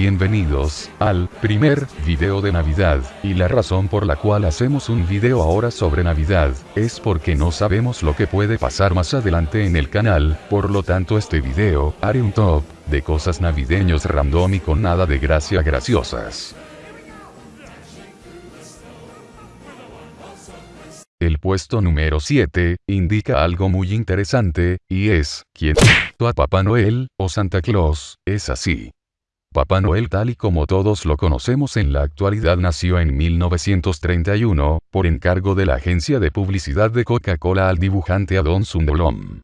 Bienvenidos al primer video de Navidad, y la razón por la cual hacemos un video ahora sobre Navidad, es porque no sabemos lo que puede pasar más adelante en el canal, por lo tanto este video, haré un top, de cosas navideños random y con nada de gracia graciosas. El puesto número 7, indica algo muy interesante, y es, ¿quién a Papá Noel, o Santa Claus, es así. Papá Noel tal y como todos lo conocemos en la actualidad nació en 1931, por encargo de la agencia de publicidad de Coca-Cola al dibujante Adon Sundolom.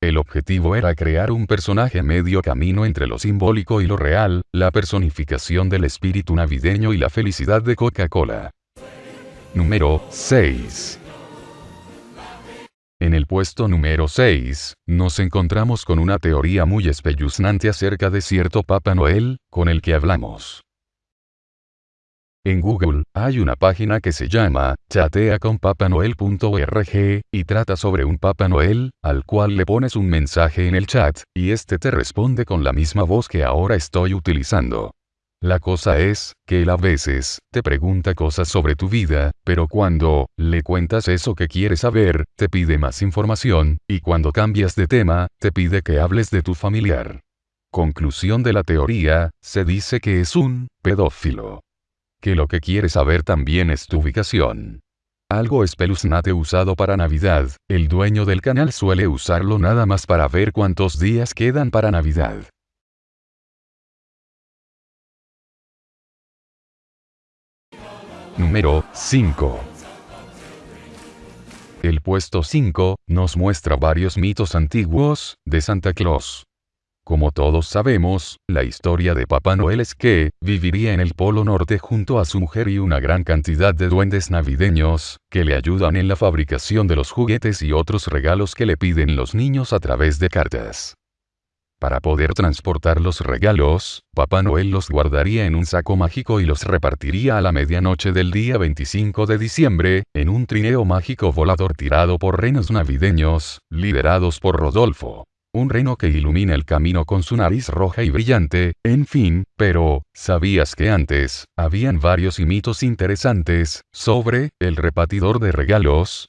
El objetivo era crear un personaje medio camino entre lo simbólico y lo real, la personificación del espíritu navideño y la felicidad de Coca-Cola. Número 6. En el puesto número 6, nos encontramos con una teoría muy espeluznante acerca de cierto Papá Noel, con el que hablamos. En Google, hay una página que se llama chateaconpapanoel.org, y trata sobre un Papá Noel, al cual le pones un mensaje en el chat, y este te responde con la misma voz que ahora estoy utilizando. La cosa es, que él a veces, te pregunta cosas sobre tu vida, pero cuando, le cuentas eso que quieres saber, te pide más información, y cuando cambias de tema, te pide que hables de tu familiar. Conclusión de la teoría, se dice que es un, pedófilo. Que lo que quiere saber también es tu ubicación. Algo espeluznante usado para Navidad, el dueño del canal suele usarlo nada más para ver cuántos días quedan para Navidad. Número 5. El puesto 5 nos muestra varios mitos antiguos de Santa Claus. Como todos sabemos, la historia de Papá Noel es que, viviría en el Polo Norte junto a su mujer y una gran cantidad de duendes navideños, que le ayudan en la fabricación de los juguetes y otros regalos que le piden los niños a través de cartas. Para poder transportar los regalos, Papá Noel los guardaría en un saco mágico y los repartiría a la medianoche del día 25 de diciembre, en un trineo mágico volador tirado por renos navideños, liderados por Rodolfo. Un reno que ilumina el camino con su nariz roja y brillante, en fin, pero, ¿sabías que antes, habían varios mitos interesantes, sobre, el repartidor de regalos?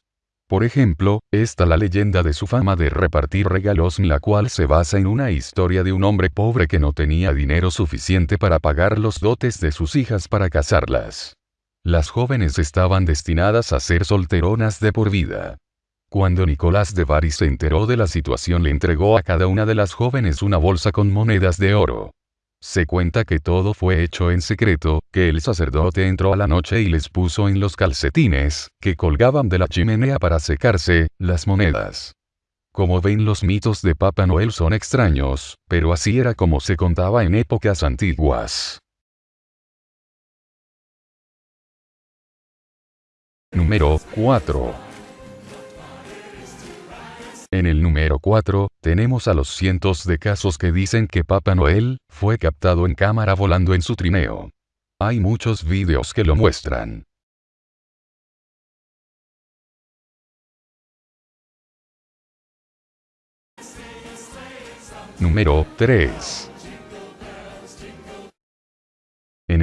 Por ejemplo, está la leyenda de su fama de repartir regalos la cual se basa en una historia de un hombre pobre que no tenía dinero suficiente para pagar los dotes de sus hijas para casarlas. Las jóvenes estaban destinadas a ser solteronas de por vida. Cuando Nicolás de Bari se enteró de la situación le entregó a cada una de las jóvenes una bolsa con monedas de oro. Se cuenta que todo fue hecho en secreto, que el sacerdote entró a la noche y les puso en los calcetines, que colgaban de la chimenea para secarse, las monedas. Como ven los mitos de Papá Noel son extraños, pero así era como se contaba en épocas antiguas. Número 4. En el número 4, tenemos a los cientos de casos que dicen que Papá Noel fue captado en cámara volando en su trineo. Hay muchos vídeos que lo muestran. Número 3.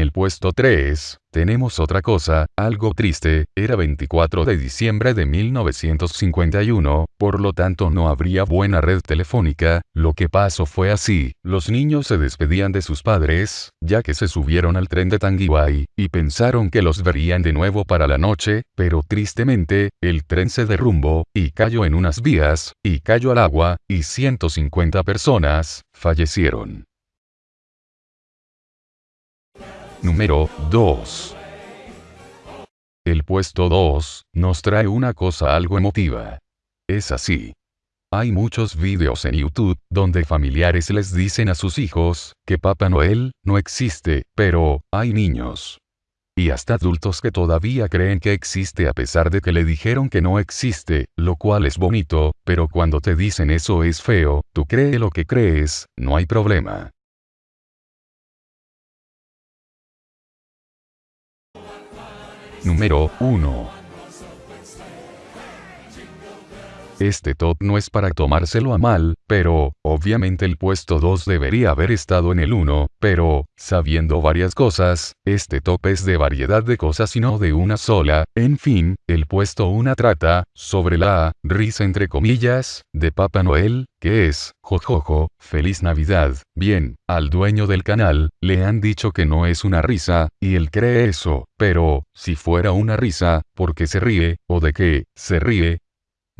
El puesto 3, tenemos otra cosa, algo triste, era 24 de diciembre de 1951, por lo tanto no habría buena red telefónica, lo que pasó fue así, los niños se despedían de sus padres, ya que se subieron al tren de Tanguay, y pensaron que los verían de nuevo para la noche, pero tristemente, el tren se derrumbó, y cayó en unas vías, y cayó al agua, y 150 personas, fallecieron. Número 2. El puesto 2 nos trae una cosa algo emotiva. Es así. Hay muchos vídeos en YouTube donde familiares les dicen a sus hijos que Papá Noel no existe, pero hay niños. Y hasta adultos que todavía creen que existe a pesar de que le dijeron que no existe, lo cual es bonito, pero cuando te dicen eso es feo, tú cree lo que crees, no hay problema. Número 1. Este top no es para tomárselo a mal, pero, obviamente el puesto 2 debería haber estado en el 1, pero, sabiendo varias cosas, este top es de variedad de cosas y no de una sola, en fin, el puesto 1 trata, sobre la risa entre comillas, de Papá Noel, que es, jojojo, feliz Navidad. Bien, al dueño del canal, le han dicho que no es una risa, y él cree eso, pero, si fuera una risa, ¿por qué se ríe, o de qué, se ríe?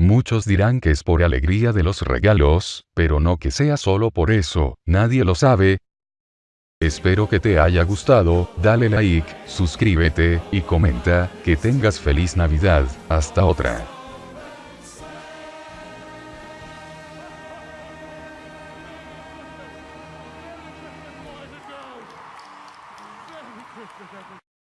Muchos dirán que es por alegría de los regalos, pero no que sea solo por eso, nadie lo sabe. Espero que te haya gustado, dale like, suscríbete, y comenta, que tengas feliz Navidad, hasta otra.